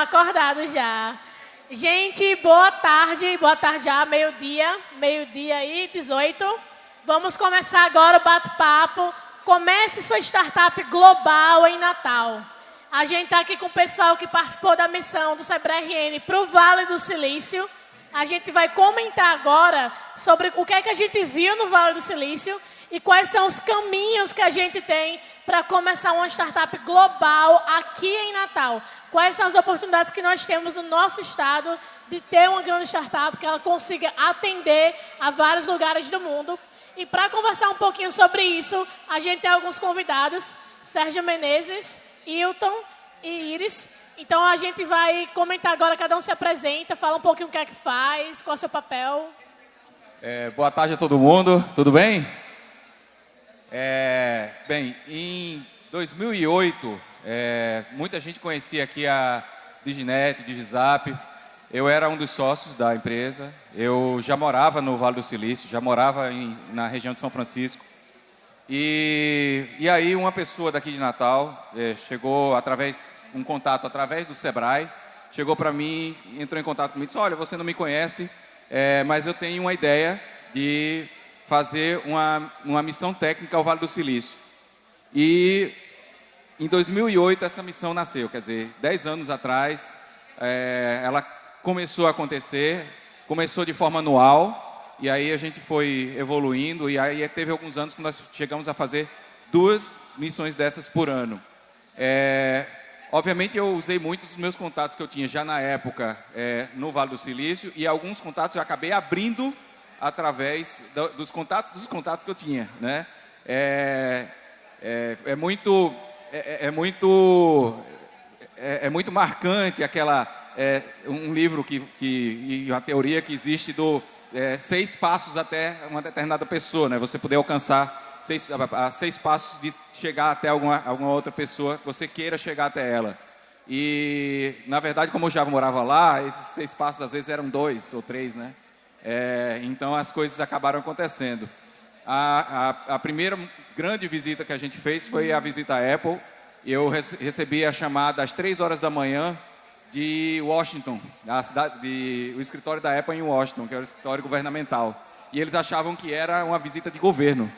estão acordados já. Gente, boa tarde, boa tarde já, meio-dia, meio-dia aí, 18. Vamos começar agora o bate-papo. Comece sua startup global em Natal. A gente está aqui com o pessoal que participou da missão do Sebrae RN para o Vale do Silício. A gente vai comentar agora sobre o que é que a gente viu no Vale do Silício e quais são os caminhos que a gente tem para começar uma startup global aqui em Natal. Quais são as oportunidades que nós temos no nosso estado de ter uma grande startup que ela consiga atender a vários lugares do mundo. E para conversar um pouquinho sobre isso, a gente tem alguns convidados, Sérgio Menezes, Hilton e Iris. Então a gente vai comentar agora, cada um se apresenta, fala um pouquinho o que é que faz, qual é o seu papel. É, boa tarde a todo mundo, tudo bem? É, bem, em 2008, é, muita gente conhecia aqui a Diginet, Digizap. Eu era um dos sócios da empresa. Eu já morava no Vale do Silício, já morava em, na região de São Francisco. E, e aí uma pessoa daqui de Natal é, chegou através um contato através do Sebrae, chegou para mim, entrou em contato comigo, disse: olha, você não me conhece, é, mas eu tenho uma ideia de fazer uma, uma missão técnica ao Vale do Silício. E em 2008 essa missão nasceu, quer dizer, 10 anos atrás, é, ela começou a acontecer, começou de forma anual, e aí a gente foi evoluindo, e aí teve alguns anos que nós chegamos a fazer duas missões dessas por ano. É, obviamente eu usei muito dos meus contatos que eu tinha já na época é, no Vale do Silício, e alguns contatos eu acabei abrindo através do, dos contatos dos contatos que eu tinha, né? É, é, é muito é, é, é muito é, é, muito marcante aquela um livro que, que e uma teoria que existe do seis passos até uma determinada pessoa, né? Você poder alcançar seis, a, seis passos de chegar até alguma, alguma outra pessoa que você queira chegar até ela. E, na verdade, como eu já morava lá, esses seis passos às vezes eram dois ou três, né? É, então as coisas acabaram acontecendo. A, a, a, primeira grande visita que a gente fez foi a visita à Apple. Eu recebi a chamada às três horas da manhã de Washington, da cidade, de, o escritório da Apple em Washington, que era o escritório governamental. E eles achavam que era uma visita de governo.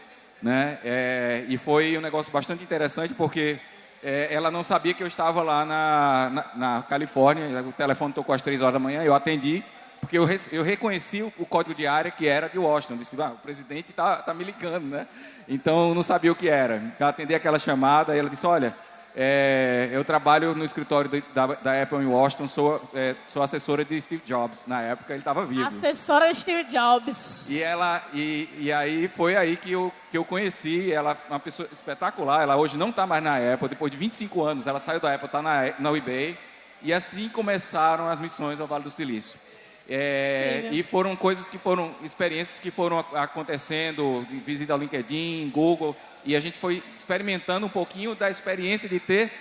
Né? É, e foi um negócio bastante interessante porque é, ela não sabia que eu estava lá na, na, na Califórnia. O telefone tocou às três horas da manhã, eu atendi porque eu, eu reconheci o, o, código de área que era de Washington. Disse, ah, o presidente está tá me ligando, né? Então, eu não sabia o que era. Então, atendi aquela chamada e ela disse, olha, é, eu trabalho no escritório de, da, da, Apple em Washington, sou, é, sou assessora de Steve Jobs. Na época, ele estava vivo. Assessora de Steve Jobs. E, ela, e, e aí, foi aí que eu, que eu conheci ela, uma pessoa espetacular. Ela hoje não está mais na Apple, depois de 25 anos, ela saiu da Apple, está na, na eBay. E assim começaram as missões ao Vale do Silício. É, e foram coisas que foram, experiências que foram acontecendo, visita ao LinkedIn, Google, e a gente foi experimentando um pouquinho da experiência de ter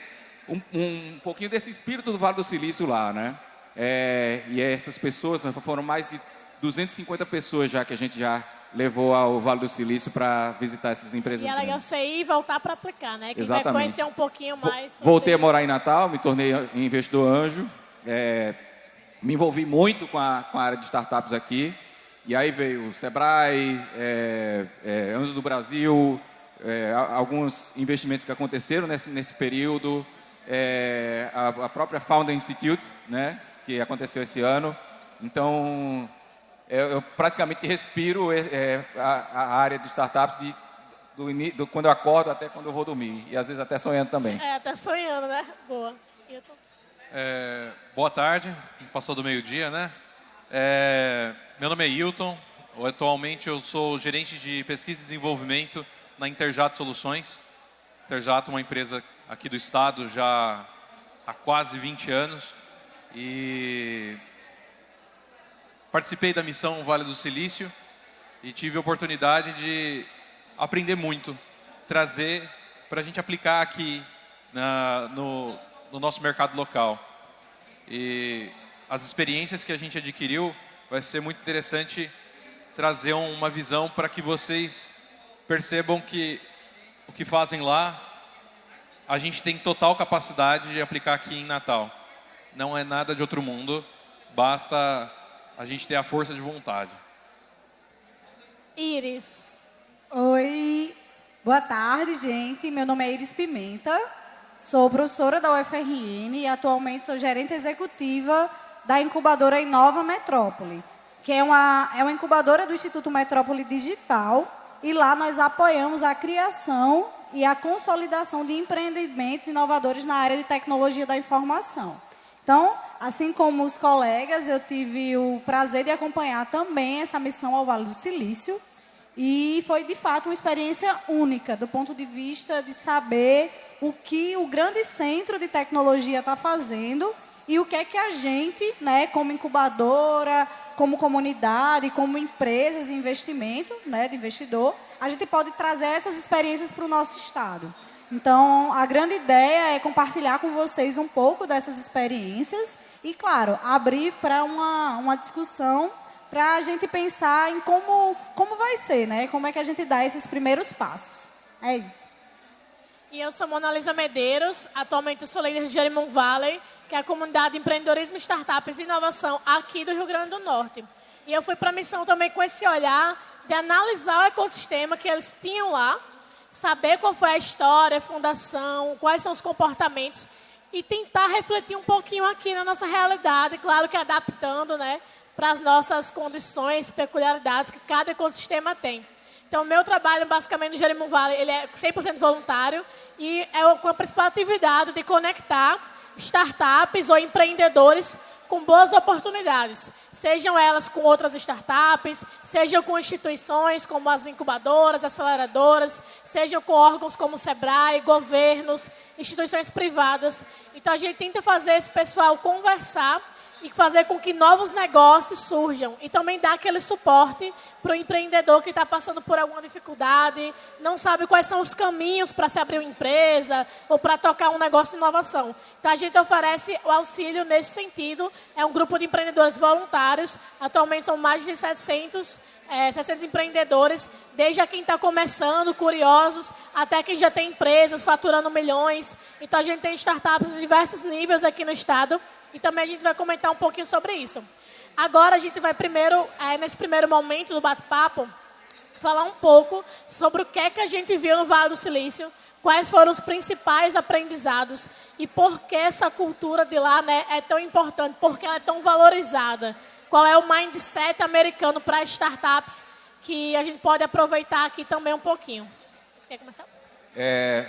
um, um pouquinho desse espírito do Vale do Silício lá, né? É, e essas pessoas, foram mais de 250 pessoas já que a gente já levou ao Vale do Silício para visitar essas empresas. E é legal você ir e voltar para aplicar, né? Que Exatamente. vai conhecer um pouquinho mais. Voltei a morar em Natal, me tornei investidor anjo. É, me envolvi muito com a, com a área de startups aqui. E aí veio o Sebrae, é, é, Anjos do Brasil, é, alguns investimentos que aconteceram nesse, nesse período, é, a, a, própria Founder Institute, né, que aconteceu esse ano. Então, eu, eu praticamente respiro é, a, a, área de startups de, do, do, quando eu acordo até quando eu vou dormir. E às vezes até sonhando também. É, até sonhando, né? Boa. Tô... É, boa tarde, passou do meio-dia, né? É, meu nome é Hilton, atualmente eu sou gerente de pesquisa e desenvolvimento na Interjato Soluções. Interjato é uma empresa aqui do estado já há quase 20 anos e participei da missão Vale do Silício e tive a oportunidade de aprender muito, trazer para a gente aplicar aqui na, no, no nosso mercado local. E as experiências que a gente adquiriu, vai ser muito interessante trazer uma visão para que vocês percebam que o que fazem lá, a gente tem total capacidade de aplicar aqui em Natal. não é nada de outro mundo, basta a gente ter a força de vontade. Iris. Oi, boa tarde, gente. Meu nome é Iris Pimenta, sou professora da UFRN e atualmente sou gerente executiva da incubadora Inova Metrópole, que é uma, é uma incubadora do Instituto Metrópole Digital e lá nós apoiamos a criação e a consolidação de empreendimentos inovadores na área de tecnologia da informação. Então, assim como os colegas, eu tive o prazer de acompanhar também essa missão ao Vale do Silício e foi, de fato, uma experiência única do ponto de vista de saber o que o grande centro de tecnologia está fazendo e o que é que a gente, né, como incubadora, como comunidade, como empresas de investimento, né, de investidor, a gente pode trazer essas experiências para o nosso estado. Então, a grande ideia é compartilhar com vocês um pouco dessas experiências e, claro, abrir para uma, uma discussão para a gente pensar em como, como vai ser, né? Como é que a gente dá esses primeiros passos. É isso. E eu sou Mona Lisa Medeiros, atualmente sou líder de Jerimon Valley, que é a comunidade de empreendedorismo, startups e inovação aqui do Rio Grande do Norte. E eu fui para a missão também com esse olhar de analisar o ecossistema que eles tinham lá, saber qual foi a história, a fundação, quais são os comportamentos e tentar refletir um pouquinho aqui na nossa realidade, claro que adaptando, né, para as nossas condições, peculiaridades que cada ecossistema tem. Então, meu trabalho, basicamente, no Jerimum Valley, ele é 100% voluntário e é com a principal atividade de conectar startups ou empreendedores com boas oportunidades, sejam elas com outras startups, sejam com instituições como as incubadoras, aceleradoras, sejam com órgãos como o SEBRAE, governos, instituições privadas. Então, a gente tenta fazer esse pessoal conversar e fazer com que novos negócios surjam. E também dar aquele suporte para o empreendedor que está passando por alguma dificuldade, não sabe quais são os caminhos para se abrir uma empresa ou para tocar um negócio de inovação. Então, a gente oferece o auxílio nesse sentido. É um grupo de empreendedores voluntários. Atualmente são mais de 700 é, 600 empreendedores, desde a quem está começando, curiosos, até quem já tem empresas faturando milhões. Então, a gente tem startups de diversos níveis aqui no estado e também a gente vai comentar um pouquinho sobre isso. Agora a gente vai primeiro, é, nesse primeiro momento do bate-papo, falar um pouco sobre o que é que a gente viu no Vale do Silício, quais foram os principais aprendizados e por que essa cultura de lá né, é tão importante, por que ela é tão valorizada. Qual é o mindset americano para startups que a gente pode aproveitar aqui também um pouquinho. Você quer começar? É,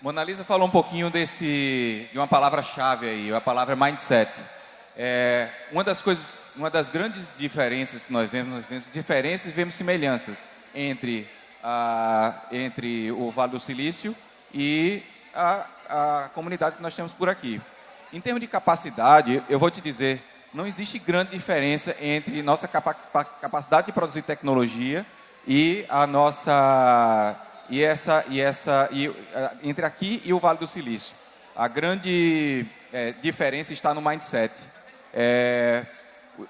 Mona Lisa falou um pouquinho desse, de uma palavra-chave aí, a palavra mindset. É, uma das coisas, uma das grandes diferenças que nós vemos, nós vemos diferenças e vemos semelhanças entre, a, entre o Vale do Silício e a, a comunidade que nós temos por aqui. Em termos de capacidade, eu vou te dizer, não existe grande diferença entre nossa capa capacidade de produzir tecnologia e a nossa e essa e essa e, entre aqui e o Vale do Silício. A grande é, diferença está no mindset. É,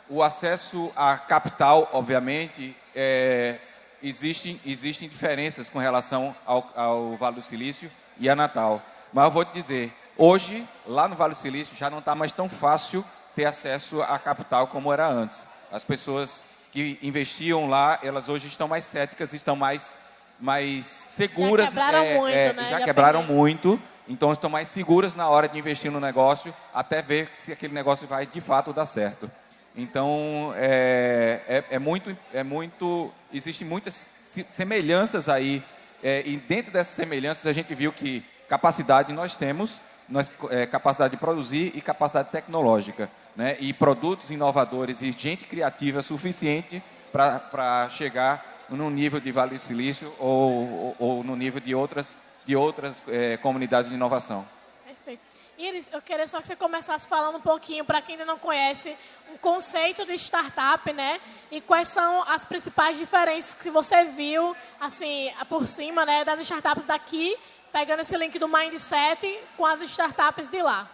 o acesso a capital, obviamente, é, existem, existem diferenças com relação ao, ao, Vale do Silício e a Natal. Mas eu vou te dizer, hoje, lá no Vale do Silício, já não está mais tão fácil ter acesso à capital como era antes. As pessoas que investiam lá, elas hoje estão mais céticas, estão mais mais seguras. Já quebraram é, muito, é, né? Já, já quebraram muito, então estão mais seguras na hora de investir no negócio, até ver se aquele negócio vai de fato dar certo. Então, é, é, é muito, é muito, existem muitas semelhanças aí, é, e dentro dessas semelhanças a gente viu que capacidade nós temos, nós, é, capacidade de produzir e capacidade tecnológica, né? e produtos inovadores e gente criativa suficiente para chegar no nível de Vale do Silício ou, ou, ou no nível de outras, de outras é, comunidades de inovação. Perfeito. Iris, eu queria só que você começasse falando um pouquinho, para quem ainda não conhece, um conceito de startup, né? E quais são as principais diferenças que você viu, assim, por cima, né, das startups daqui, pegando esse link do Mindset com as startups de lá.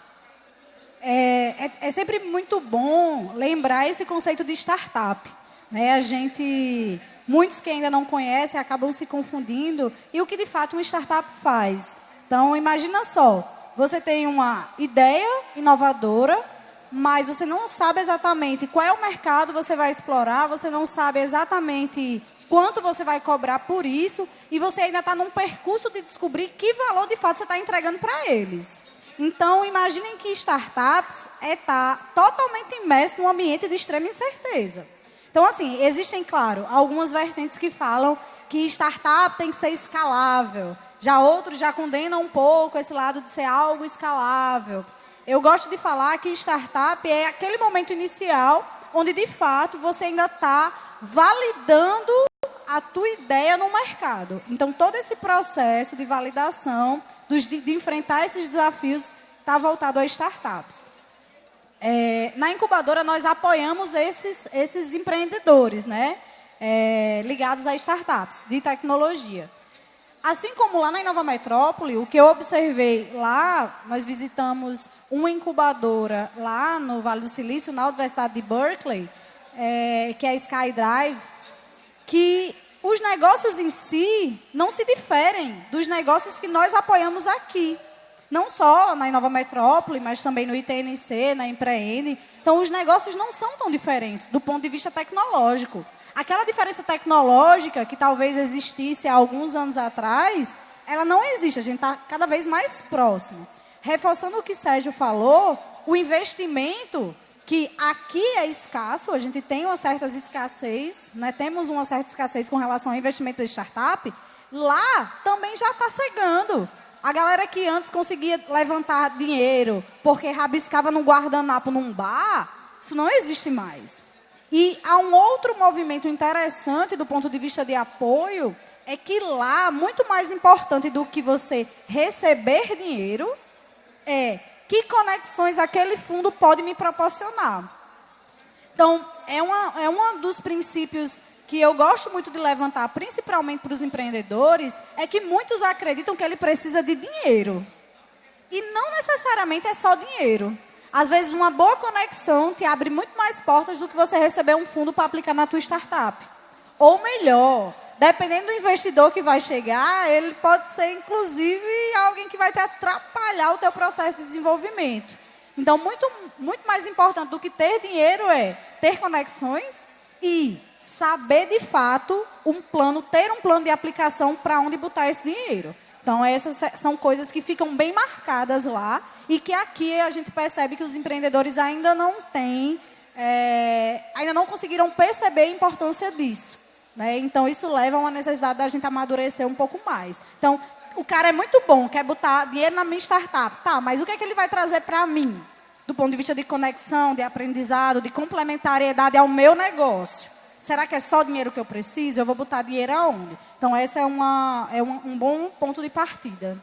É, é, é sempre muito bom lembrar esse conceito de startup. Né? A gente muitos que ainda não conhecem acabam se confundindo. E o que de fato uma startup faz? Então, imagina só, você tem uma ideia inovadora, mas você não sabe exatamente qual é o mercado você vai explorar, você não sabe exatamente quanto você vai cobrar por isso, e você ainda está num percurso de descobrir que valor de fato você está entregando para eles. Então, imaginem que startups é estar tá totalmente imerso num ambiente de extrema incerteza. Então, assim, existem, claro, algumas vertentes que falam que startup tem que ser escalável. Já outros já condenam um pouco esse lado de ser algo escalável. Eu gosto de falar que startup é aquele momento inicial onde, de fato, você ainda está validando a tua ideia no mercado. Então, todo esse processo de validação, de, de enfrentar esses desafios, está voltado a startups. É, na incubadora, nós apoiamos esses, esses empreendedores, né? É, ligados a startups de tecnologia. Assim como lá na Inova Metrópole, o que eu observei lá, nós visitamos uma incubadora lá no Vale do Silício, na Universidade de Berkeley, é, que é a SkyDrive, que os negócios em si não se diferem dos negócios que nós apoiamos aqui. Não só na Inova Metrópole, mas também no ITNC, na Empreene. Então, os negócios não são tão diferentes do ponto de vista tecnológico. Aquela diferença tecnológica que talvez existisse há alguns anos atrás, ela não existe. A gente está cada vez mais próximo. Reforçando o que Sérgio falou, o investimento que aqui é escasso, a gente tem uma certa escassez, né? temos uma certa escassez com relação ao investimento de startup, lá também já está chegando. A galera que antes conseguia levantar dinheiro porque rabiscava no guardanapo num bar, isso não existe mais. E há um outro movimento interessante do ponto de vista de apoio, é que lá, muito mais importante do que você receber dinheiro, é que conexões aquele fundo pode me proporcionar. Então, é, uma, é um dos princípios que eu gosto muito de levantar, principalmente para os empreendedores, é que muitos acreditam que ele precisa de dinheiro. E não necessariamente é só dinheiro. Às vezes, uma boa conexão te abre muito mais portas do que você receber um fundo para aplicar na tua startup. Ou melhor, dependendo do investidor que vai chegar, ele pode ser, inclusive, alguém que vai te atrapalhar o teu processo de desenvolvimento. Então, muito, muito mais importante do que ter dinheiro é ter conexões e saber, de fato, um plano, ter um plano de aplicação para onde botar esse dinheiro. Então, essas são coisas que ficam bem marcadas lá e que aqui a gente percebe que os empreendedores ainda não têm, é, ainda não conseguiram perceber a importância disso. Né? Então, isso leva a uma necessidade da gente amadurecer um pouco mais. Então, o cara é muito bom, quer botar dinheiro na minha startup. Tá, mas o que é que ele vai trazer para mim? Do ponto de vista de conexão, de aprendizado, de complementariedade ao meu negócio. Será que é só dinheiro que eu preciso? Eu vou botar dinheiro aonde? Então, esse é, uma, é um, um bom ponto de partida.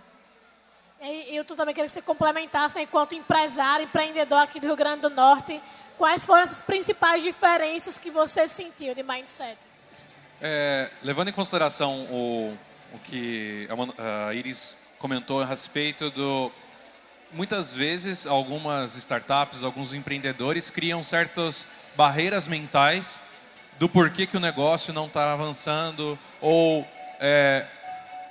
E eu também queria que você complementasse, né, enquanto empresário, empreendedor aqui do Rio Grande do Norte, quais foram as principais diferenças que você sentiu de mindset? É, levando em consideração o, o que a Iris comentou a respeito do... Muitas vezes, algumas startups, alguns empreendedores criam certas barreiras mentais do porquê que o negócio não está avançando ou é,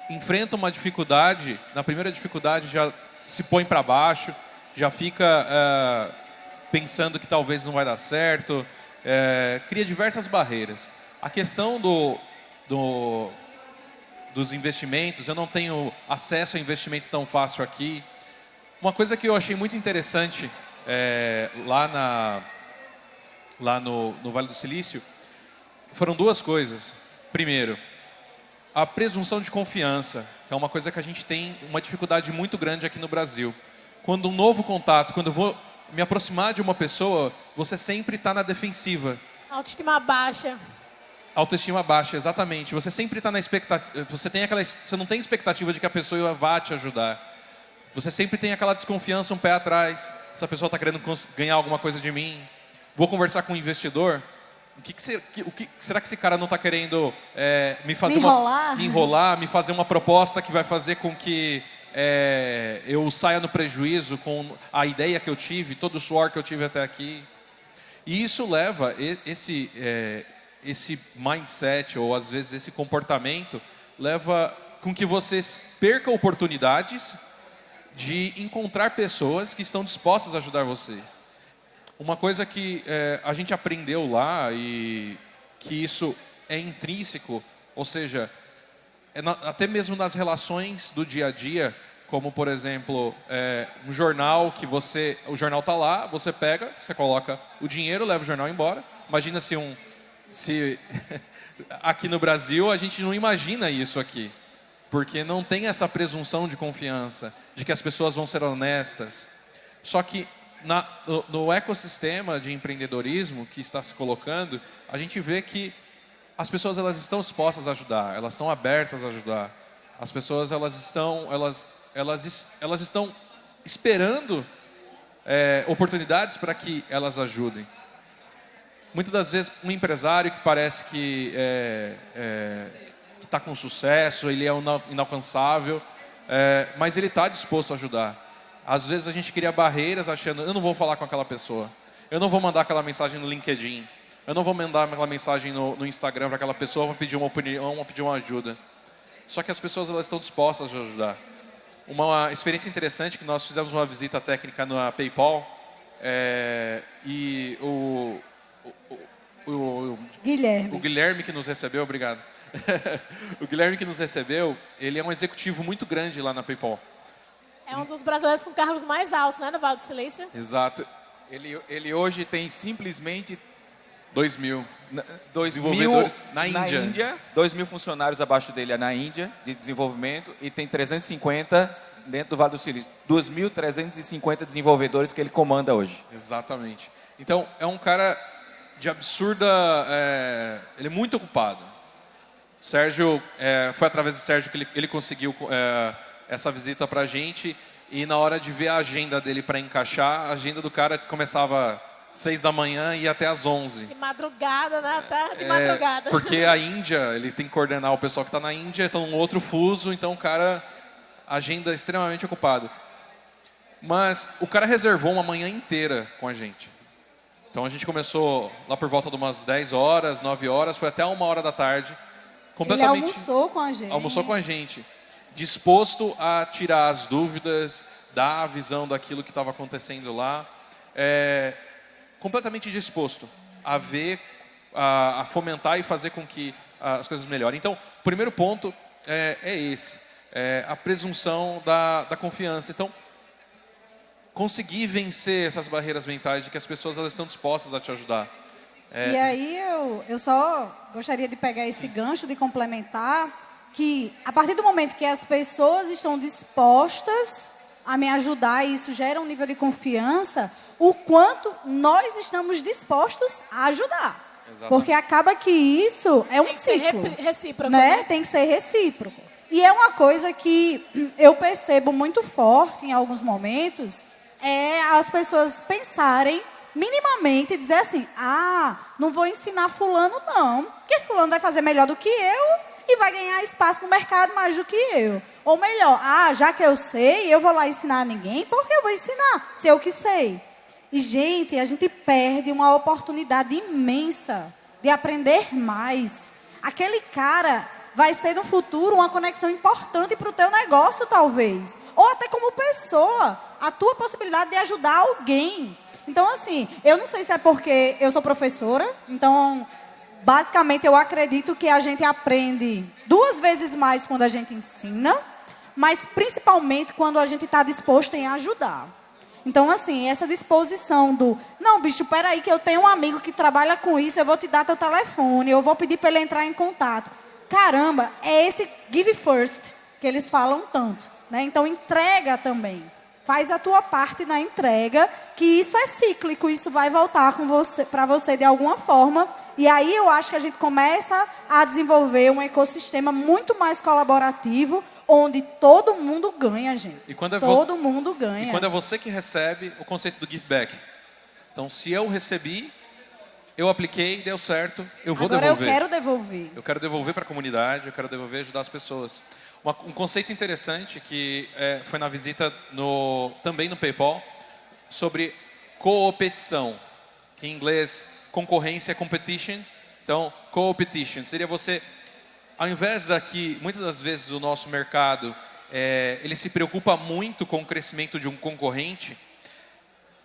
enfrenta uma dificuldade, na primeira dificuldade já se põe para baixo, já fica é, pensando que talvez não vai dar certo, é, cria diversas barreiras. A questão do, do, dos investimentos, eu não tenho acesso a investimento tão fácil aqui. Uma coisa que eu achei muito interessante é, lá, na, lá no, no Vale do Silício foram duas coisas. Primeiro, a presunção de confiança, que é uma coisa que a gente tem uma dificuldade muito grande aqui no Brasil. Quando um novo contato, quando eu vou me aproximar de uma pessoa, você sempre está na defensiva. Autoestima baixa. Autoestima baixa, exatamente. Você sempre está na expectativa. Você tem aquela, você não tem expectativa de que a pessoa vá te ajudar. Você sempre tem aquela desconfiança, um pé atrás. Essa pessoa está querendo ganhar alguma coisa de mim. Vou conversar com um investidor. O que, que, o que será que esse cara não está querendo é, me fazer me enrolar? Uma, me enrolar, me fazer uma proposta que vai fazer com que é, eu saia no prejuízo com a ideia que eu tive, todo o suor que eu tive até aqui. E isso leva esse é, esse mindset, ou às vezes esse comportamento, leva com que você perca oportunidades de encontrar pessoas que estão dispostas a ajudar vocês. Uma coisa que é, a gente aprendeu lá e que isso é intrínseco, ou seja, é na, até mesmo nas relações do dia a dia, como por exemplo é, um jornal que você, o jornal está lá, você pega, você coloca o dinheiro, leva o jornal embora. Imagina se um, se aqui no Brasil a gente não imagina isso aqui, porque não tem essa presunção de confiança, de que as pessoas vão ser honestas. Só que na, no, no ecossistema de empreendedorismo que está se colocando, a gente vê que as pessoas elas estão dispostas a ajudar, elas estão abertas a ajudar. As pessoas elas estão, elas elas, elas estão esperando é, oportunidades para que elas ajudem. Muitas das vezes, um empresário que parece que é, é, está com sucesso, ele é inalcançável, é, mas ele está disposto a ajudar. Às vezes a gente cria barreiras achando, eu não vou falar com aquela pessoa, eu não vou mandar aquela mensagem no LinkedIn, eu não vou mandar aquela mensagem no, no Instagram para aquela pessoa para pedir uma opinião, pedir uma ajuda. Só que as pessoas elas estão dispostas a ajudar uma experiência interessante que nós fizemos uma visita técnica na PayPal é, e o, o, o, Guilherme. o Guilherme que nos recebeu, obrigado. o Guilherme que nos recebeu, ele é um executivo muito grande lá na PayPal. É um dos brasileiros com cargos mais altos, né, no Vale do Silício? Exato. Ele, ele hoje tem simplesmente 2 mil. Dois desenvolvedores mil na Índia. Na Índia, 2 mil funcionários abaixo dele é na Índia, de desenvolvimento, e tem 350 dentro do Vale do Silício. 2.350 desenvolvedores que ele comanda hoje. Exatamente. Então, é um cara de absurda... É, ele é muito ocupado. Sérgio, é, foi através do Sérgio que ele, ele conseguiu é, essa visita para a gente, e na hora de ver a agenda dele para encaixar, a agenda do cara começava seis da manhã e até às onze. De madrugada, né? Até de é, madrugada. Porque a Índia, ele tem que coordenar o pessoal que está na Índia, está num outro fuso, então o cara, agenda extremamente ocupado. Mas o cara reservou uma manhã inteira com a gente. Então a gente começou lá por volta de umas 10 horas, 9 horas, foi até uma hora da tarde. Completamente, Ele almoçou com a gente. Almoçou com a gente. Disposto a tirar as dúvidas, dar a visão daquilo que estava acontecendo lá. É, completamente disposto a ver, a, a fomentar e fazer com que as coisas melhorem. Então, o primeiro ponto é, é esse, é a presunção da, da confiança. Então, conseguir vencer essas barreiras mentais de que as pessoas elas estão dispostas a te ajudar. É... E aí eu, eu só gostaria de pegar esse gancho, de complementar, que a partir do momento que as pessoas estão dispostas a me ajudar e isso gera um nível de confiança, o quanto nós estamos dispostos a ajudar. Exatamente. Porque acaba que isso é um Tem ciclo. Tem que ser recíproco. Né? né? Tem que ser recíproco. E é uma coisa que eu percebo muito forte em alguns momentos, é as pessoas pensarem minimamente e dizer assim, ah, não vou ensinar fulano não, porque fulano vai fazer melhor do que eu e vai ganhar espaço no mercado mais do que eu. Ou melhor, ah, já que eu sei, eu vou lá ensinar ninguém, porque eu vou ensinar, se eu que sei. E, gente, a gente perde uma oportunidade imensa de aprender mais. Aquele cara vai ser no futuro uma conexão importante para o teu negócio, talvez. Ou até como pessoa, a tua possibilidade de ajudar alguém. Então, assim, eu não sei se é porque eu sou professora, então, basicamente, eu acredito que a gente aprende duas vezes mais quando a gente ensina, mas principalmente quando a gente está disposto em ajudar. Então, assim, essa disposição do, não, bicho, peraí que eu tenho um amigo que trabalha com isso, eu vou te dar teu telefone, eu vou pedir para ele entrar em contato. Caramba, é esse give first que eles falam tanto. Né? Então, entrega também. Faz a tua parte na entrega, que isso é cíclico, isso vai voltar para você de alguma forma. E aí eu acho que a gente começa a desenvolver um ecossistema muito mais colaborativo, onde todo mundo ganha, gente. E quando é todo mundo ganha. E quando é você que recebe, o conceito do give back. Então, se eu recebi, eu apliquei, deu certo, eu vou Agora devolver. eu quero devolver. Eu quero devolver para a comunidade, eu quero devolver ajudar as pessoas. Uma, um conceito interessante que é, foi na visita no, também no PayPal, sobre competição, que em inglês concorrência competition. Então, competition seria você ao invés daqui, muitas das vezes o nosso mercado, é, ele se preocupa muito com o crescimento de um concorrente,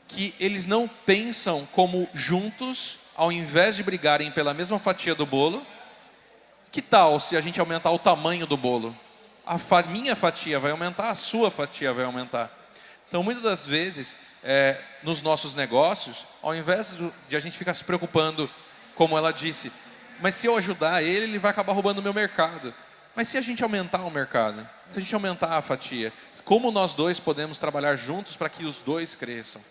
que eles não pensam como juntos, ao invés de brigarem pela mesma fatia do bolo, que tal se a gente aumentar o tamanho do bolo? A fa minha fatia vai aumentar, a sua fatia vai aumentar. Então, muitas das vezes, é, nos nossos negócios, ao invés de a gente ficar se preocupando, como ela disse, mas se eu ajudar ele, ele vai acabar roubando o meu mercado. Mas se a gente aumentar o mercado, se a gente aumentar a fatia, como nós dois podemos trabalhar juntos para que os dois cresçam?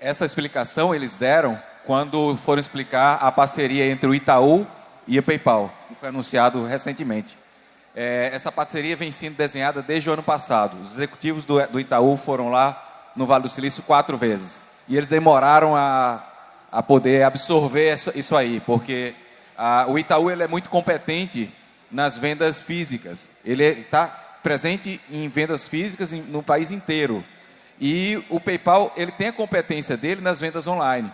Essa explicação eles deram quando foram explicar a parceria entre o Itaú e o PayPal, que foi anunciado recentemente. É, essa parceria vem sendo desenhada desde o ano passado. Os executivos do, do Itaú foram lá no Vale do Silício quatro vezes. E eles demoraram a, a poder absorver isso, isso aí, porque a, o Itaú ele é muito competente nas vendas físicas. Ele está presente em vendas físicas no país inteiro. E o PayPal ele tem a competência dele nas vendas online.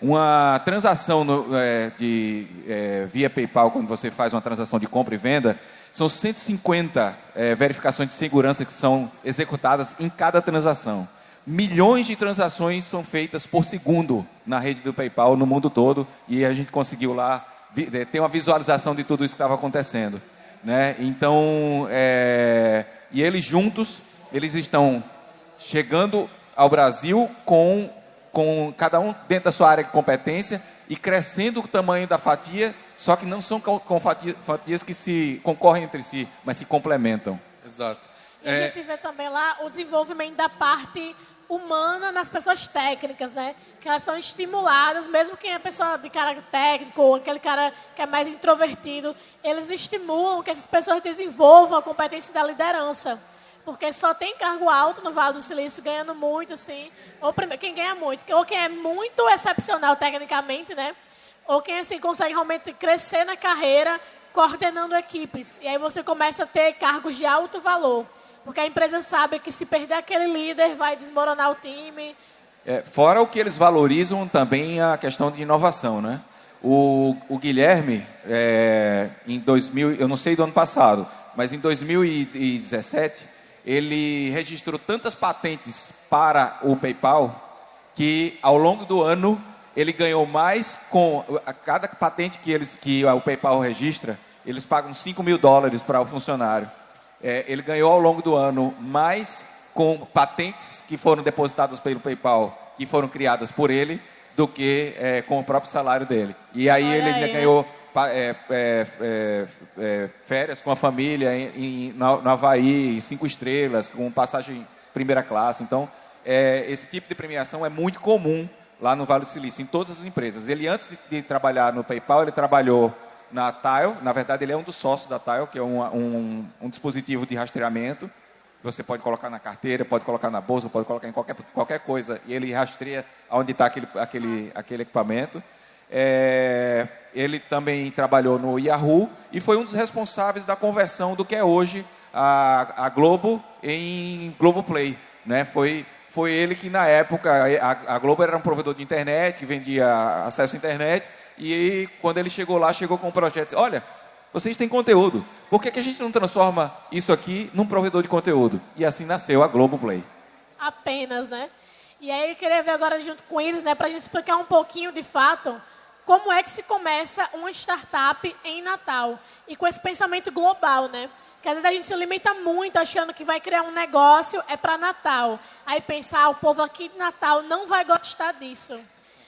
Uma transação no, é, de, é, via PayPal, quando você faz uma transação de compra e venda, são 150 é, verificações de segurança que são executadas em cada transação. Milhões de transações são feitas por segundo na rede do PayPal no mundo todo e a gente conseguiu lá é, ter uma visualização de tudo isso que estava acontecendo. Né? Então, é, e eles juntos, eles estão chegando ao Brasil com, com cada um dentro da sua área de competência e crescendo o tamanho da fatia, só que não são com fatias, fatias que se concorrem entre si, mas se complementam. Exato. E é... a gente vê também lá o desenvolvimento da parte humana nas pessoas técnicas, né? Que elas são estimuladas, mesmo quem é pessoa de caráter técnico, ou aquele cara que é mais introvertido, eles estimulam que essas pessoas desenvolvam a competência da liderança. Porque só tem cargo alto no Vale do Silício ganhando muito, assim. Ou primeiro, quem ganha muito, ou quem é muito excepcional tecnicamente, né? Ou quem assim consegue realmente crescer na carreira coordenando equipes. E aí você começa a ter cargos de alto valor. Porque a empresa sabe que se perder aquele líder, vai desmoronar o time. É, fora o que eles valorizam também a questão de inovação, né? O, o Guilherme, é, em 2000, eu não sei do ano passado, mas em 2017, ele registrou tantas patentes para o PayPal que ao longo do ano ele ganhou mais com a cada patente que eles que o PayPal registra, eles pagam 5 mil dólares para o funcionário é, ele ganhou ao longo do ano mais com patentes que foram depositadas pelo PayPal, que foram criadas por ele, do que é, com o próprio salário dele. E aí Olha ele ainda ganhou é, é, é, é, férias com a família em, em, no, no Havaí, cinco estrelas, com passagem primeira classe. Então, esse tipo de premiação é muito comum lá no Vale do Silício, em todas as empresas. Ele, antes de, de trabalhar no PayPal, ele trabalhou na Tile. Na verdade, ele é um dos sócios da Tile, que é um, um, um dispositivo de rastreamento. Você pode colocar na carteira, pode colocar na bolsa, pode colocar em qualquer, qualquer coisa. E ele rastreia onde está aquele, aquele, aquele equipamento. É, ele também trabalhou no Yahoo e foi um dos responsáveis da conversão do que é hoje a, a Globo em Globoplay. Né? Foi, foi ele que, na época, a, a Globo era um provedor de internet, que vendia acesso à internet, e quando ele chegou lá, chegou com um projeto. Olha, vocês têm conteúdo. Por que, que a gente não transforma isso aqui num provedor de conteúdo? E assim nasceu a Globoplay. Apenas, né? E aí eu queria ver agora junto com eles, né, para a gente explicar um pouquinho de fato como é que se começa uma startup em Natal e com esse pensamento global, né? Que às vezes a gente se limita muito achando que vai criar um negócio é para Natal. Aí pensar, ah, o povo aqui de Natal não vai gostar disso.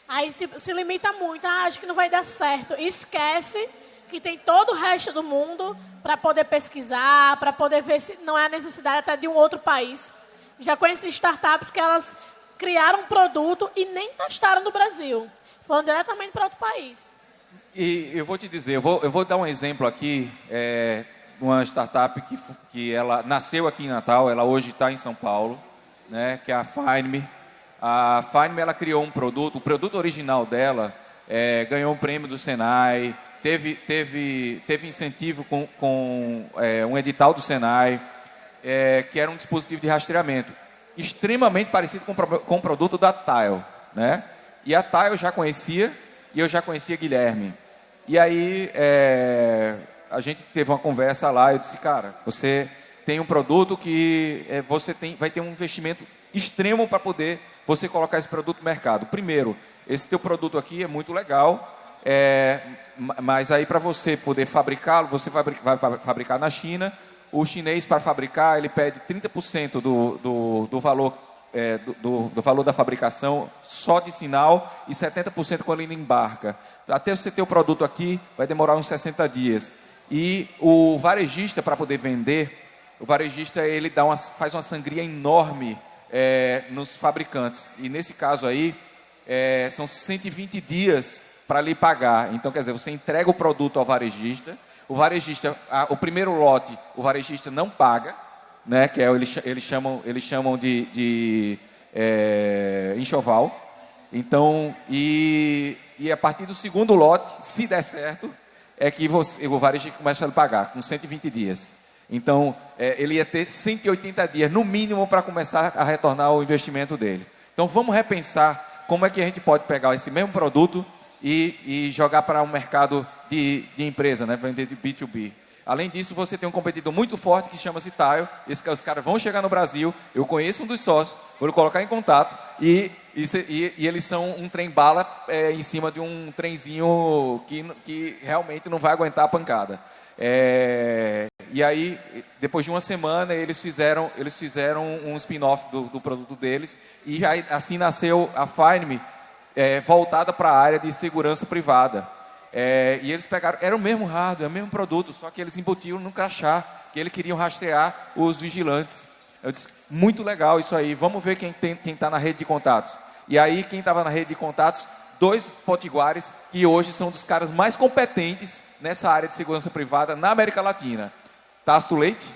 Aí se, se limita muito, ah, acho que não vai dar certo. esquece que tem todo o resto do mundo para poder pesquisar, para poder ver se não é a necessidade até de um outro país. Já conheci startups que elas criaram um produto e nem testaram no Brasil. Foram diretamente para outro país. E eu vou te dizer, eu vou, eu vou dar um exemplo aqui, é, uma startup que, que ela nasceu aqui em Natal, ela hoje está em São Paulo, né, que é a Find a Fine ela criou um produto, o produto original dela é, ganhou um prêmio do Senai, teve, teve, teve incentivo com, com é, um edital do Senai, é, que era um dispositivo de rastreamento, extremamente parecido com, com o produto da Tile. Né? E a Tile eu já conhecia, e eu já conhecia Guilherme. E aí é, a gente teve uma conversa lá, eu disse, cara, você tem um produto que é, você tem, vai ter um investimento extremo para poder você colocar esse produto no mercado? Primeiro, esse teu produto aqui é muito legal, é, mas aí para você poder fabricá-lo, você vai, vai fabricar na China, o chinês para fabricar, ele pede 30% do, do, do valor é, do, do, valor da fabricação só de sinal e 70% quando ele embarca. Até você ter o produto aqui, vai demorar uns 60 dias. E o varejista, para poder vender, o varejista ele dá uma, faz uma sangria enorme é, nos fabricantes. E nesse caso aí, é, são 120 dias para lhe pagar. Então, quer dizer, você entrega o produto ao varejista, o varejista, a, o primeiro lote, o varejista não paga, né, que é, eles, eles chamam, eles chamam de, de é, enxoval. Então, e, e a partir do segundo lote, se der certo, é que você, o varejista começa a pagar, com 120 dias. Então, é, ele ia ter 180 dias, no mínimo, para começar a retornar o investimento dele. Então, vamos repensar como é que a gente pode pegar esse mesmo produto e, e jogar para um mercado de, de empresa, né? vender de B2B. Além disso, você tem um competidor muito forte que chama-se Tile. Esse, os caras vão chegar no Brasil. Eu conheço um dos sócios, vou colocar em contato. E, e, e eles são um trem-bala é, em cima de um trenzinho que, que realmente não vai aguentar a pancada. É, e aí, depois de uma semana, eles fizeram, eles fizeram um spin-off do, do, produto deles. E assim nasceu a Find é, voltada para a área de segurança privada. É, e eles pegaram, era o mesmo hardware, o mesmo produto, só que eles embutiram no crachá, que eles queriam rastrear os vigilantes. Eu disse, muito legal isso aí, vamos ver quem está na rede de contatos. E aí, quem estava na rede de contatos, dois potiguares, que hoje são dos caras mais competentes nessa área de segurança privada na América Latina. Tasto Leite,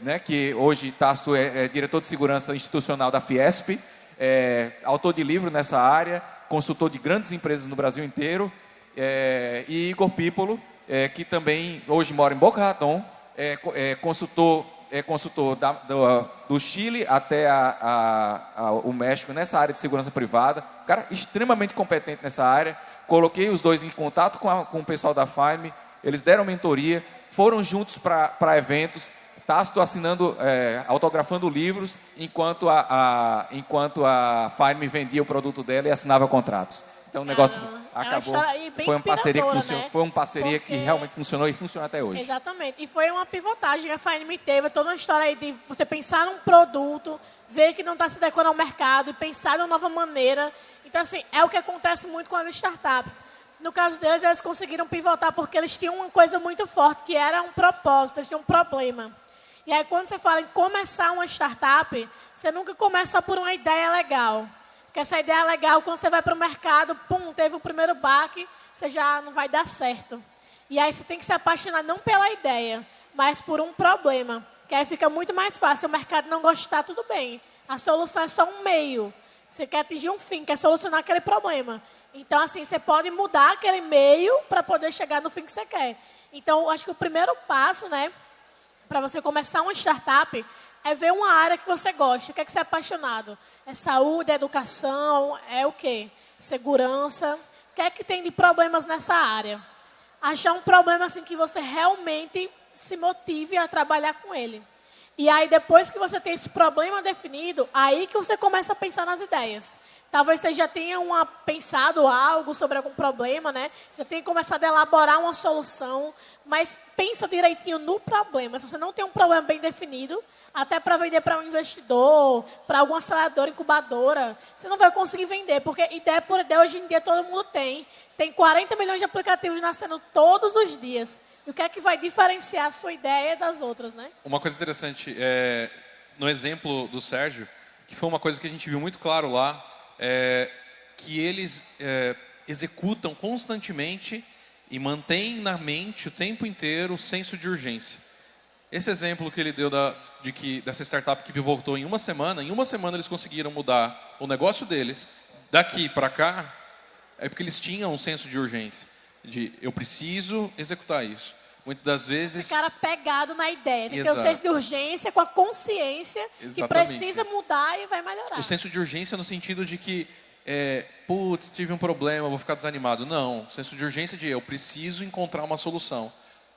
né, que hoje Tasto é, é diretor de segurança institucional da Fiesp, é, autor de livro nessa área, consultor de grandes empresas no Brasil inteiro, é, e Igor Pípolo, é, que também hoje mora em Boca Raton, é, é consultor, é consultor da, do, do, Chile até a, a, a, o México nessa área de segurança privada, cara extremamente competente nessa área. Coloquei os dois em contato com, com o pessoal da FIME, eles deram mentoria, foram juntos para eventos, Tácito assinando, é, autografando livros, enquanto a, a, enquanto a Fine vendia o produto dela e assinava contratos. Então o negócio ah, acabou. É foi uma parceria que funcionou, né? foi uma parceria Porque... que realmente funcionou e funciona até hoje. Exatamente. E foi uma pivotagem que a Fine teve, toda uma história aí de você pensar num produto, ver que não está se adequando ao mercado e pensar de uma nova maneira. Então, assim, é o que acontece muito com as startups. No caso deles, eles conseguiram pivotar porque eles tinham uma coisa muito forte, que era um propósito, eles tinham um problema. E aí, quando você fala em começar uma startup, você nunca começa por uma ideia legal. Porque essa ideia é legal, quando você vai para o mercado, pum, teve o primeiro baque, você já não vai dar certo. E aí você tem que se apaixonar não pela ideia, mas por um problema. Que aí fica muito mais fácil. O mercado não gostar, tudo bem. A solução é só um meio. Você quer atingir um fim, quer solucionar aquele problema. Então, assim, você pode mudar aquele meio para poder chegar no fim que você quer. Então, acho que o primeiro passo, né, para você começar uma startup é ver uma área que você gosta. O que é que você é apaixonado? É saúde, é educação, é o quê? Segurança. O que é que tem de problemas nessa área? Achar um problema assim que você realmente se motive a trabalhar com ele. E aí, depois que você tem esse problema definido, aí que você começa a pensar nas ideias. Talvez você já tenha uma, pensado algo sobre algum problema, né? Já tenha começado a elaborar uma solução, mas pensa direitinho no problema. Se você não tem um problema bem definido, até para vender para um investidor, para alguma aceleradora, incubadora, você não vai conseguir vender, porque ideia por ideia hoje em dia todo mundo tem. Tem 40 milhões de aplicativos nascendo todos os dias. E o que é que vai diferenciar a sua ideia das outras, né? Uma coisa interessante, é, no exemplo do Sérgio, que foi uma coisa que a gente viu muito claro lá, é, que eles é, executam constantemente e mantêm na mente o tempo inteiro o senso de urgência. Esse exemplo que ele deu da, de que, dessa startup que pivotou em uma semana, em uma semana eles conseguiram mudar o negócio deles, daqui para cá, é porque eles tinham um senso de urgência, de eu preciso executar isso. Muitas das vezes... Esse cara pegado na ideia, tem que ter o senso de urgência com a consciência Exatamente. que precisa mudar e vai melhorar. O senso de urgência no sentido de que, é, putz, tive um problema, vou ficar desanimado. Não, o senso de urgência de eu preciso encontrar uma solução.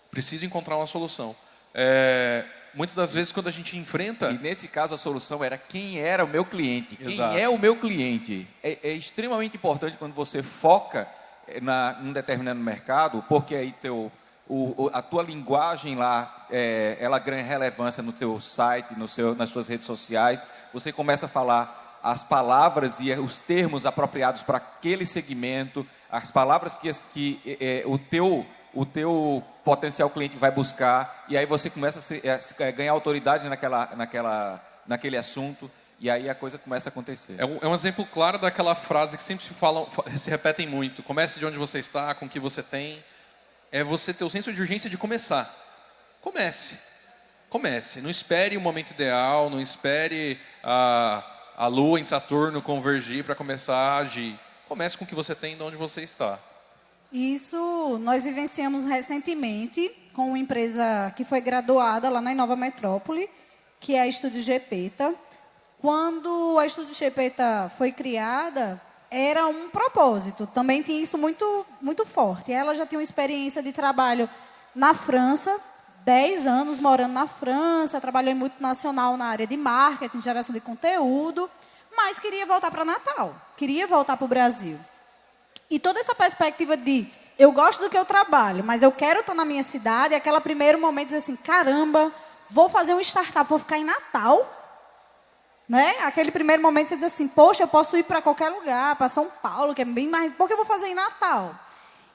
Preciso encontrar uma solução. É, muitas das vezes quando a gente enfrenta. E nesse caso a solução era quem era o meu cliente. Exato. Quem é o meu cliente? É, é extremamente importante quando você foca eh, na, num determinado mercado, porque aí teu, o, o, a tua linguagem lá, é, ela ganha relevância no teu site, no seu, nas suas redes sociais. Você começa a falar as palavras e os termos apropriados para aquele segmento, as palavras que, que é, o teu o teu potencial cliente vai buscar e aí você começa a, se, a ganhar autoridade naquela, naquela, naquele assunto e aí a coisa começa a acontecer. É um, é um exemplo claro daquela frase que sempre se falam, se repetem muito. Comece de onde você está, com o que você tem. É você ter o senso de urgência de começar. Comece. Comece. Não espere o momento ideal, não espere a, a lua em Saturno convergir para começar a agir. Comece com o que você tem de onde você está. Isso nós vivenciamos recentemente com uma empresa que foi graduada lá na Nova Metrópole, que é a Estúdio Gepeta. Quando a Estúdio Gepeta foi criada, era um propósito. Também tinha isso muito, muito forte. Ela já tinha uma experiência de trabalho na França, 10 anos morando na França, trabalhou em multinacional na área de marketing, geração de conteúdo, mas queria voltar para Natal, queria voltar para o Brasil. E toda essa perspectiva de eu gosto do que eu trabalho, mas eu quero estar na minha cidade, é aquele primeiro momento de assim, caramba, vou fazer um startup, vou ficar em Natal. Né? Aquele primeiro momento você diz assim, poxa, eu posso ir para qualquer lugar, para São Paulo, que é bem mais. Por que eu vou fazer em Natal?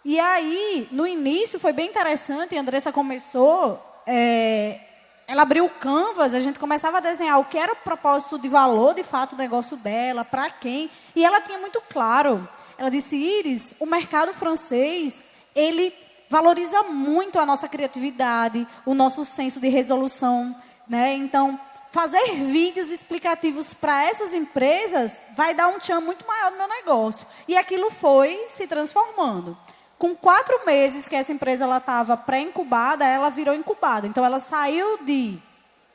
E aí, no início, foi bem interessante, a Andressa começou, é, ela abriu o canvas, a gente começava a desenhar o que era o propósito de valor, de fato, do negócio dela, para quem. E ela tinha muito claro. Ela disse, Iris, o mercado francês, ele valoriza muito a nossa criatividade, o nosso senso de resolução. Né? Então, fazer vídeos explicativos para essas empresas vai dar um tchan muito maior no meu negócio. E aquilo foi se transformando. Com quatro meses que essa empresa estava pré-incubada, ela virou incubada. Então, ela saiu de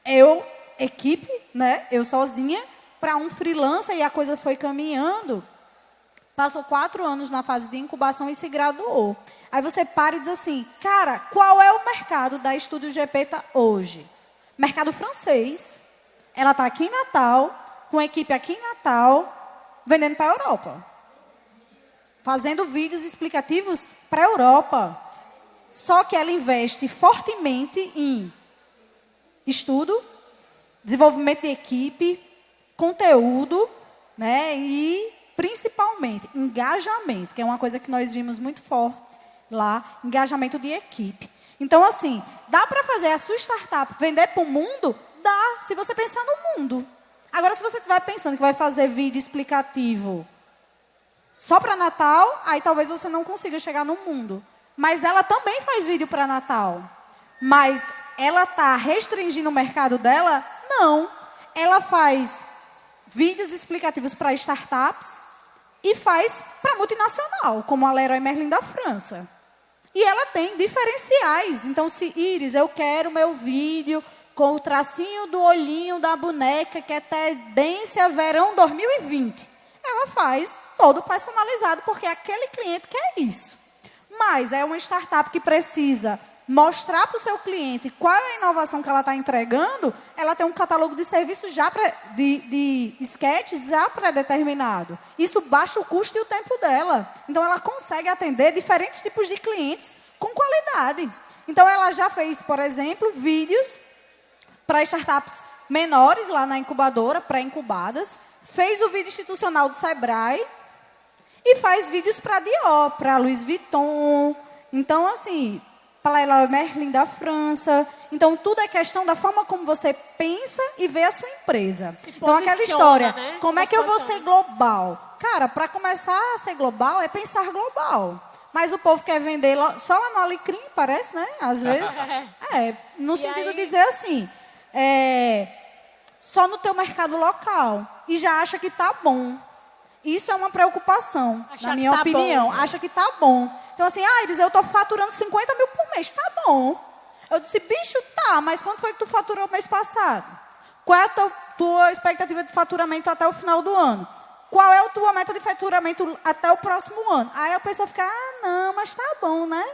eu, equipe, né, eu sozinha, para um freelancer e a coisa foi caminhando passou quatro anos na fase de incubação e se graduou. Aí você para e diz assim, cara, qual é o mercado da Estúdio Gepeta hoje? Mercado francês. Ela está aqui em Natal, com a equipe aqui em Natal, vendendo para a Europa. Fazendo vídeos explicativos para a Europa. Só que ela investe fortemente em estudo, desenvolvimento de equipe, conteúdo, né? E principalmente engajamento, que é uma coisa que nós vimos muito forte lá, engajamento de equipe. Então, assim, dá para fazer a sua startup vender para o mundo? Dá, se você pensar no mundo. Agora, se você estiver pensando que vai fazer vídeo explicativo só para Natal, aí talvez você não consiga chegar no mundo. Mas ela também faz vídeo para Natal. Mas ela está restringindo o mercado dela? Não. Ela faz vídeos explicativos para startups e faz para multinacional, como a Leroy Merlin da França. E ela tem diferenciais. Então, se Iris, eu quero meu vídeo com o tracinho do olhinho da boneca, que é tendência verão 2020. Ela faz todo personalizado, porque aquele cliente quer isso. Mas é uma startup que precisa mostrar para o seu cliente qual é a inovação que ela está entregando, ela tem um catálogo de serviços já de, de sketches já pré-determinado. Isso baixa o custo e o tempo dela. Então ela consegue atender diferentes tipos de clientes com qualidade. Então ela já fez, por exemplo, vídeos para startups menores lá na incubadora, pré-incubadas, fez o vídeo institucional do Sebrae e faz vídeos para Dior, para Louis Vuitton. Então, assim, Palela Merlin da França. Então, tudo é questão da forma como você pensa e vê a sua empresa. Então, aquela história, né? como é que eu vou ser global? Cara, para começar a ser global, é pensar global. Mas o povo quer vender só lá no Alecrim, parece, né? Às vezes. É, no e sentido aí... de dizer assim, é, só no teu mercado local. E já acha que tá bom. Isso é uma preocupação, Achar na minha tá opinião. Bom? Acha que tá bom. Então, assim, ah, eles, eu estou faturando 50 mil por mês, tá bom. Eu disse, bicho, tá, mas quanto foi que tu faturou mês passado? Qual é a tua, tua expectativa de faturamento até o final do ano? Qual é a tua meta de faturamento até o próximo ano? Aí a pessoa fica, ah, não, mas tá bom, né?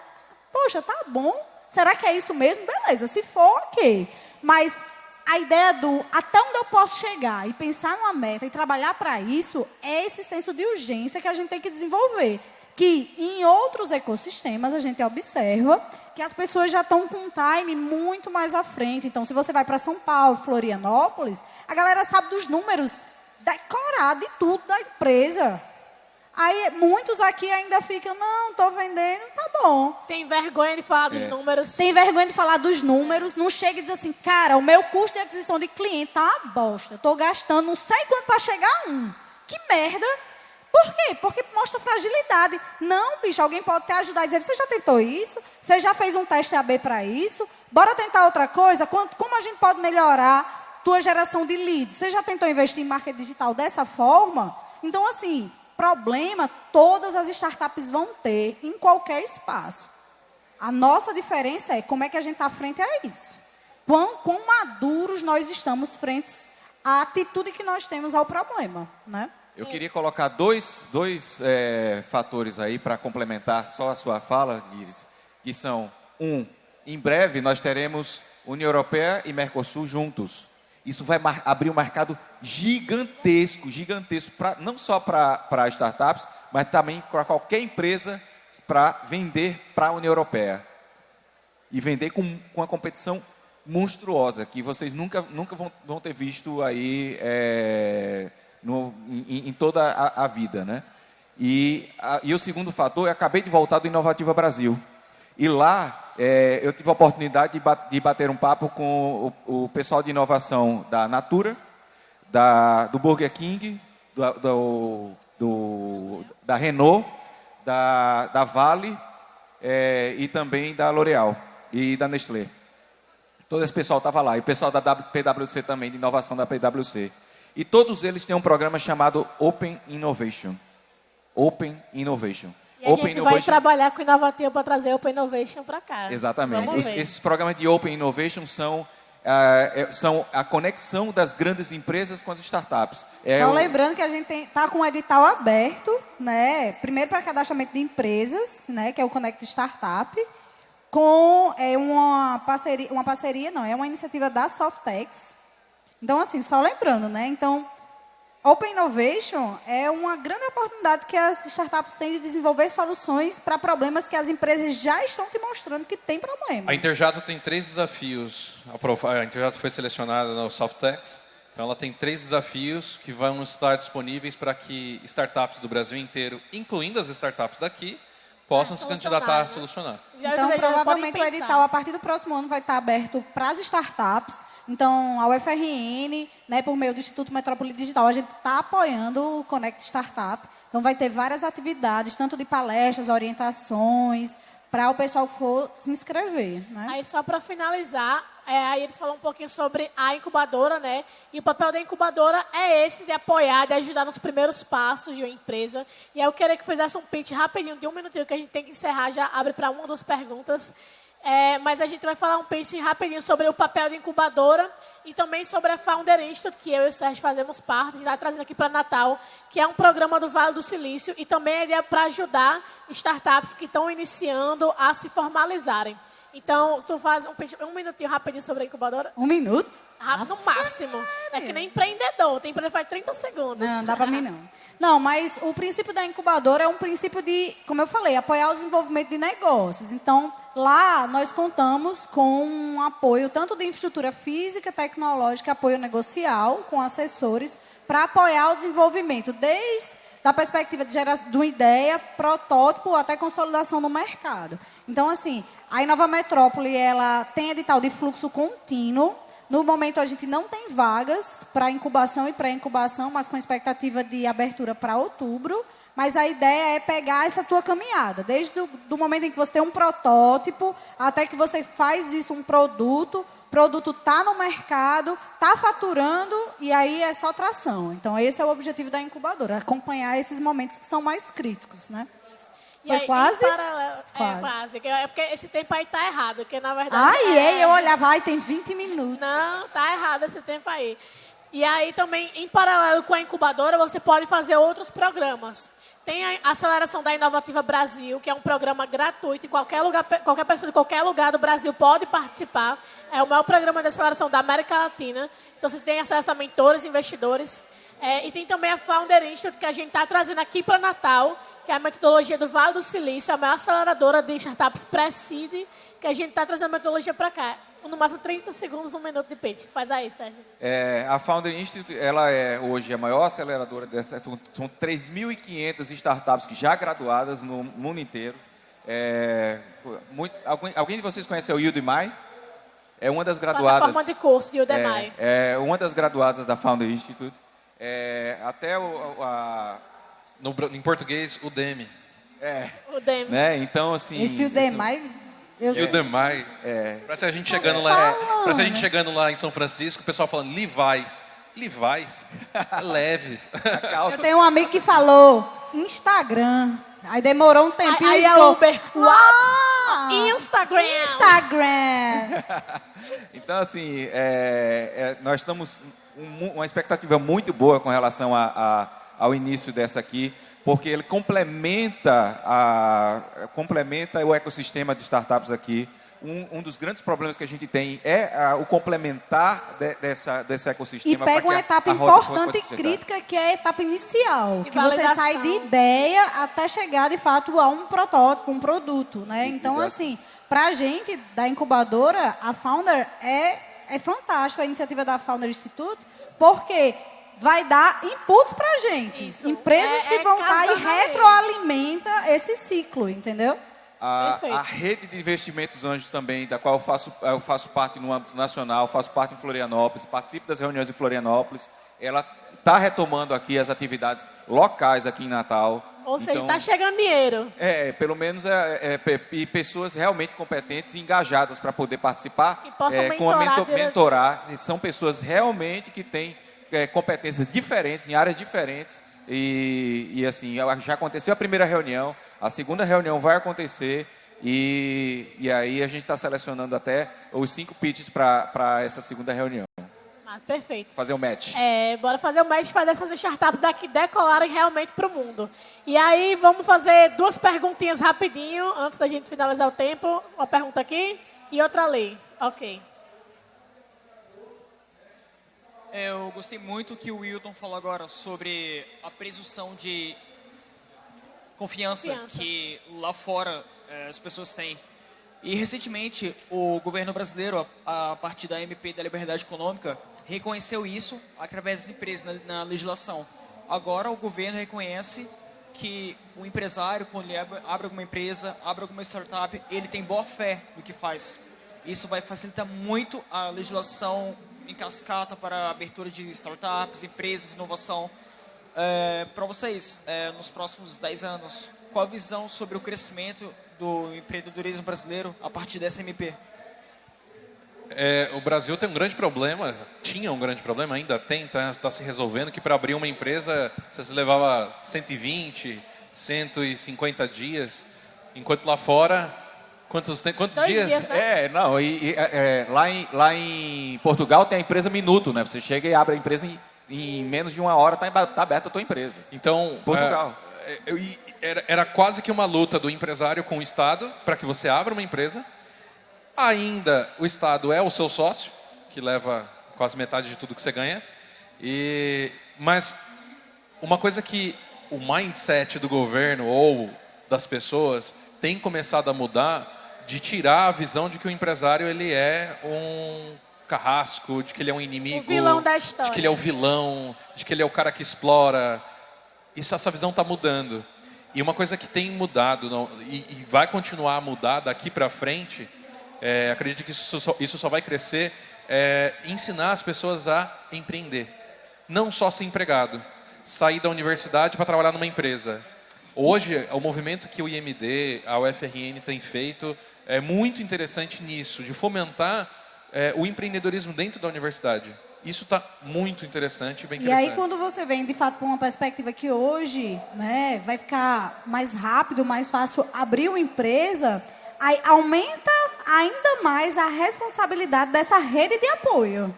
Poxa, tá bom. Será que é isso mesmo? Beleza, se for, ok. Mas a ideia do até onde eu posso chegar e pensar numa meta e trabalhar para isso é esse senso de urgência que a gente tem que desenvolver. Que em outros ecossistemas a gente observa que as pessoas já estão com um time muito mais à frente. Então, se você vai para São Paulo, Florianópolis, a galera sabe dos números decorado de tudo da empresa. Aí muitos aqui ainda ficam, não, estou vendendo, tá bom. Tem vergonha de falar dos É. números. Tem vergonha de falar dos números, não chega e diz assim, cara, o meu custo de aquisição de cliente tá uma bosta. Estou gastando não sei quanto para chegar a um. Que merda. Por quê? Porque mostra fragilidade. Não, bicho, alguém pode te ajudar e dizer, você já tentou isso? Você já fez um teste AB para isso? Bora tentar outra coisa? Como a gente pode melhorar tua geração de leads? Você já tentou investir em marketing digital dessa forma? Então, assim, problema todas as startups vão ter em qualquer espaço. A nossa diferença é como é que a gente está frente a isso. Quão, quão maduros nós estamos frente à atitude que nós temos ao problema, né? Eu queria colocar dois, dois é, fatores aí para complementar só a sua fala, Iris, que são, um, em breve nós teremos União Europeia e Mercosul juntos. Isso vai mar- abrir um mercado gigantesco, gigantesco, pra, não só para startups, mas também para qualquer empresa para vender para a União Europeia. E vender com, com uma competição monstruosa, que vocês nunca, nunca vão, vão ter visto aí é, no, em, em toda a, a vida. Né? E, a- e o segundo fator, eu acabei de voltar do Inovativa Brasil. E lá é, eu tive a oportunidade de, ba- de bater um papo com o, o pessoal de inovação da Natura, da, do Burger King, do, do- do- da Renault, da, da Vale é, e também da L'Oréal e da Nestlé. Todo esse pessoal estava lá. E o pessoal da PwC também, de inovação da PwC. E todos eles têm um programa chamado Open Innovation. Open Innovation. E a Open gente vai trabalhar com o Inovativo para trazer Open Innovation para cá. Exatamente. Os- esses programas de Open Innovation são, é- são a conexão das grandes empresas com as startups. É Só o- lembrando que a gente está com um edital aberto, né? Primeiro para cadastramento de empresas, né? Que é o Connect Startup, com é, uma parceria, uma parceria, não, é uma iniciativa da Softex. Então, assim, só lembrando, né? Então, Open Innovation é uma grande oportunidade que as startups têm de desenvolver soluções para problemas que as empresas já estão te mostrando que tem problema. A Interjato tem três desafios. A Interjato foi selecionada no Softex. Então, ela tem três desafios que vão estar disponíveis para que startups do Brasil inteiro, incluindo as startups daqui, possam Ah, se candidatar a né? solucionar. Já- Então, provavelmente o edital, a partir do próximo ano, vai estar aberto para as startups. Então, a UFRN, né, por meio do Instituto Metrópole Digital, a gente está apoiando o Connect Startup. Então, vai ter várias atividades, tanto de palestras, orientações, para o pessoal que for se inscrever. Né? Aí só para finalizar, é, aí eles falam um pouquinho sobre a incubadora, né? E o papel da incubadora é esse de apoiar, de ajudar nos primeiros passos de uma empresa. E aí eu queria que fizesse um pitch rapidinho, de um minutinho, que a gente tem que encerrar, já abre para uma das perguntas. É, mas a gente vai falar um pitch rapidinho sobre o papel da incubadora e também sobre a Founder Institute, que eu e o Sérgio fazemos parte, a gente está trazendo aqui para Natal, que é um programa do Vale do Silício e também ideia para ajudar startups que estão iniciando a se formalizarem. Então, tu faz um, um minutinho rapidinho sobre a incubadora? Um minuto? Rápido no máximo. É que nem empreendedor, tem empreendedor faz 30 segundos. Não, dá para mim não. Não, mas o princípio da incubadora é um princípio de, como eu falei, apoiar o desenvolvimento de negócios. Então, lá nós contamos com um apoio tanto de infraestrutura física, tecnológica, apoio negocial, com assessores, para apoiar o desenvolvimento, desde da perspectiva de geração de uma ideia, protótipo até consolidação no mercado. Então, assim, a Inova Metrópole, ela tem edital de fluxo contínuo, no momento, a gente não tem vagas para incubação e pré-incubação, mas com expectativa de abertura para outubro. Mas a ideia é pegar essa tua caminhada, desde o do momento em que você tem um protótipo, até que você faz isso um produto, produto está no mercado, está faturando, e aí é só tração. Então, esse é o objetivo da incubadora, acompanhar esses momentos que são mais críticos, né? E Foi aí, quase? paralelo- É, Quase. quase. que- É porque esse tempo aí tá errado, porque na verdade... Ai, é... eu olhava, ai, tem 20 minutos. Não, tá errado esse tempo aí. E aí também, em paralelo com a incubadora, você pode fazer outros programas. Tem a aceleração da Inovativa Brasil, que é um programa gratuito, e qualquer, lugar, qualquer pessoa de qualquer lugar do Brasil pode participar. É o maior programa de aceleração da América Latina. Então, você tem acesso a mentores, investidores. É, e tem também a Founder Institute, que a gente está trazendo aqui para Natal, que é a metodologia do Vale do Silício, a maior aceleradora de startups pré-seed, que a gente está trazendo a metodologia para cá. No máximo 30 segundos, um minuto de pitch. Faz aí, Sérgio. É, a Founder Institute, ela é hoje a maior aceleradora dessa. São, são 3.500 startups que já graduadas no mundo inteiro. É, muito, alguém, alguém de vocês conhece o Udemy? É uma das graduadas. Plataforma de curso de Udemy. É, é uma das graduadas da Founder Institute. É, até o, a, no, em português, o Demi. É. O Demi. Né? Então, assim... Esse Udemy... Eu... E o Demai. É. Parece a gente chegando lá. É, parece a gente chegando lá em São Francisco, o pessoal falando Levi's. Levi's? Leves. Eu tenho um amigo que falou Instagram. Aí demorou um tempinho aí, aí e ficou, Uber. What? Instagram. Instagram. então, assim, é, é, nós estamos um, uma expectativa muito boa com relação a, a, ao início dessa aqui porque ele complementa, a, complementa o ecossistema de startups aqui. Um, um, dos grandes problemas que a gente tem é a, o complementar de, dessa, desse ecossistema. E pega uma etapa a, importante e crítica, que é a etapa inicial. De que validação. você sai de ideia até chegar, de fato, a um protótipo, um produto. Né? Então, assim, para a gente, da incubadora, a Founder é, é fantástico, a iniciativa da Founder Institute, porque vai dar inputs para a gente. Isso. Empresas é, que é vão estar e retroalimenta esse ciclo, entendeu? A, a, rede de investimentos anjos também, da qual eu faço, eu faço parte no âmbito nacional, faço parte em Florianópolis, participo das reuniões em Florianópolis, ela está retomando aqui as atividades locais aqui em Natal. Ou seja, está então, chegando dinheiro. É, pelo menos é, é, e pessoas realmente competentes e engajadas para poder participar. E possam é, mentorar, com a mentor, mentorar. São pessoas realmente que têm é, competências diferentes, em áreas diferentes. E, e assim, já aconteceu a primeira reunião, a segunda reunião vai acontecer. E, e aí a gente está selecionando até os cinco pitches para essa segunda reunião. Ah, perfeito. Fazer o um match. É, bora fazer o match fazer essas startups daqui decolarem realmente para o mundo. E aí vamos fazer duas perguntinhas rapidinho, antes da gente finalizar o tempo. Uma pergunta aqui e outra ali. Ok. Eu gostei muito que o Wilton falou agora sobre a presunção de confiança, confiança. que lá fora é, as pessoas têm. E recentemente o governo brasileiro, a, a partir da MP da Liberdade Econômica, reconheceu isso através das empresas na, na legislação. Agora o governo reconhece que o empresário, quando ele abre, abre alguma empresa, abre alguma startup, ele tem boa fé no que faz. Isso vai facilitar muito a legislação em cascata para abertura de startups, empresas, inovação. É, para vocês, é, nos próximos 10 anos, qual a visão sobre o crescimento do empreendedorismo brasileiro a partir dessa MP? É, o Brasil tem um grande problema, tinha um grande problema, ainda tem, está tá se resolvendo, que para abrir uma empresa você levava 120, 150 dias, enquanto lá fora Quantos, quantos Dois dias? dias né? É, não, e, e é, é, lá, em, lá em Portugal tem a empresa Minuto, né? Você chega e abre a empresa em, em menos de uma hora, está tá aberta a tua empresa. Então, Portugal. É, eu, era, era quase que uma luta do empresário com o Estado para que você abra uma empresa. Ainda o Estado é o seu sócio, que leva quase metade de tudo que você ganha. E, mas uma coisa que o mindset do governo ou das pessoas tem começado a mudar de tirar a visão de que o empresário ele é um carrasco, de que ele é um inimigo, o vilão da história. de que ele é o vilão, de que ele é o cara que explora. Isso, essa visão está mudando. E uma coisa que tem mudado não, e, e, vai continuar a mudar daqui para frente, é, acredito que isso só, isso só vai crescer, é ensinar as pessoas a empreender. Não só ser empregado, sair da universidade para trabalhar numa empresa. Hoje, o movimento que o IMD, a UFRN tem feito é muito interessante nisso, de fomentar é, o empreendedorismo dentro da universidade. Isso está muito interessante, bem E aí quando você vem de fato para uma perspectiva que hoje, né, vai ficar mais rápido, mais fácil abrir uma empresa, aí aumenta ainda mais a responsabilidade dessa rede de apoio.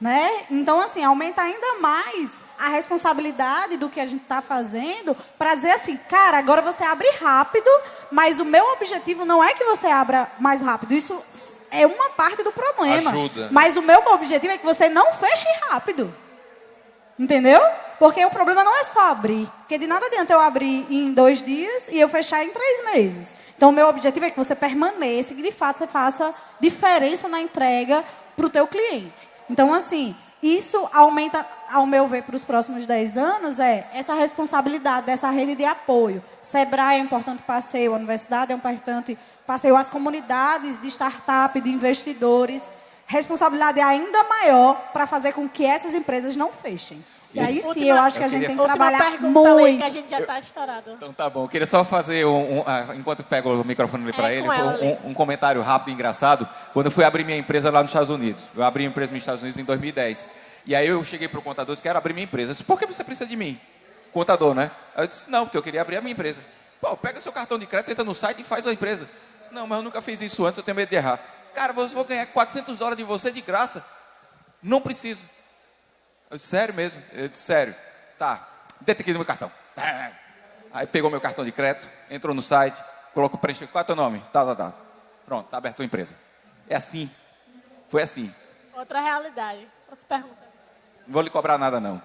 Né? Então, assim, aumenta ainda mais a responsabilidade do que a gente está fazendo para dizer assim, cara, agora você abre rápido, mas o meu objetivo não é que você abra mais rápido. Isso é uma parte do problema. Ajuda. Mas o meu objetivo é que você não feche rápido. Entendeu? Porque o problema não é só abrir. Porque de nada adianta eu abrir em dois dias e eu fechar em três meses. Então, o meu objetivo é que você permaneça e que, de fato, você faça diferença na entrega para o teu cliente. Então, assim, isso aumenta, ao meu ver, para os próximos 10 anos, é essa responsabilidade dessa rede de apoio. Sebrae é um importante passeio, a universidade é um importante passeio, as comunidades de startup, de investidores. Responsabilidade ainda maior para fazer com que essas empresas não fechem. E aí sim, eu acho que a eu gente queria- tem que trabalhar muito. que a gente já está estourado. Então tá bom. Eu queria só fazer, um, um- ah, enquanto eu pego o microfone ali para É, ele, um- um, um comentário rápido e engraçado. Quando eu fui abrir minha empresa lá nos Estados Unidos, eu abri uma empresa nos Estados Unidos em 2010. E aí eu cheguei para o contador e disse, quero abrir minha empresa. Eu disse, por que você precisa de mim? Contador, né? Aí eu disse, não, porque eu queria abrir a minha empresa. Pô, pega seu cartão de crédito, entra no site e faz a empresa. Eu disse, não, mas eu nunca fiz isso antes, eu tenho medo de errar. Cara, você vou ganhar 400 dólares de você de graça. Não preciso. Eu disse, sério mesmo? Ele disse, sério. Tá, dentro aqui no meu cartão. Aí pegou meu cartão de crédito, entrou no site, colocou, preencheu, qual é o teu nome? Tá, tá, tá. Pronto, tá aberto a empresa. É assim. Foi assim. Outra realidade. Outra pergunta. Não vou lhe cobrar nada, não.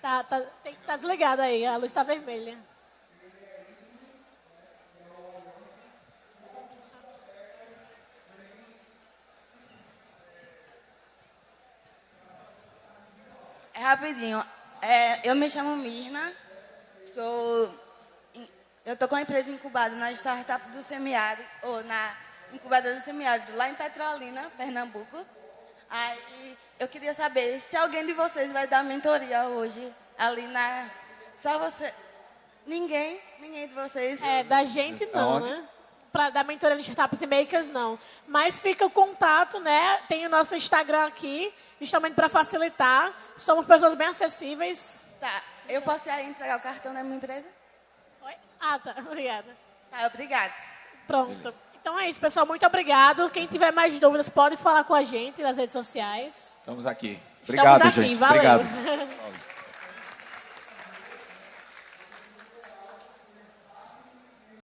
Tá, tá, tem, tá desligado aí, a luz está vermelha. É rapidinho. É, eu me chamo Mirna, sou, eu estou com a empresa incubada na startup do semiárido, ou na incubadora do semiárido, lá em Petrolina, Pernambuco. Aí eu queria saber se alguém de vocês vai dar mentoria hoje, ali na... Só você... Ninguém? Ninguém de vocês? É, da gente não, Aonde? né? Pra, da mentoria de startups e makers, não. Mas fica o contato, né? Tem o nosso Instagram aqui, justamente para facilitar. Somos pessoas bem acessíveis. Tá, eu posso entregar o cartão da minha empresa? Oi? Ah, tá. Obrigada. Tá, obrigada. Pronto. Então é isso, pessoal. Muito obrigado. Quem tiver mais dúvidas, pode falar com a gente nas redes sociais. Estamos aqui. Estamos Obrigado, aqui. gente. Valeu. Obrigado.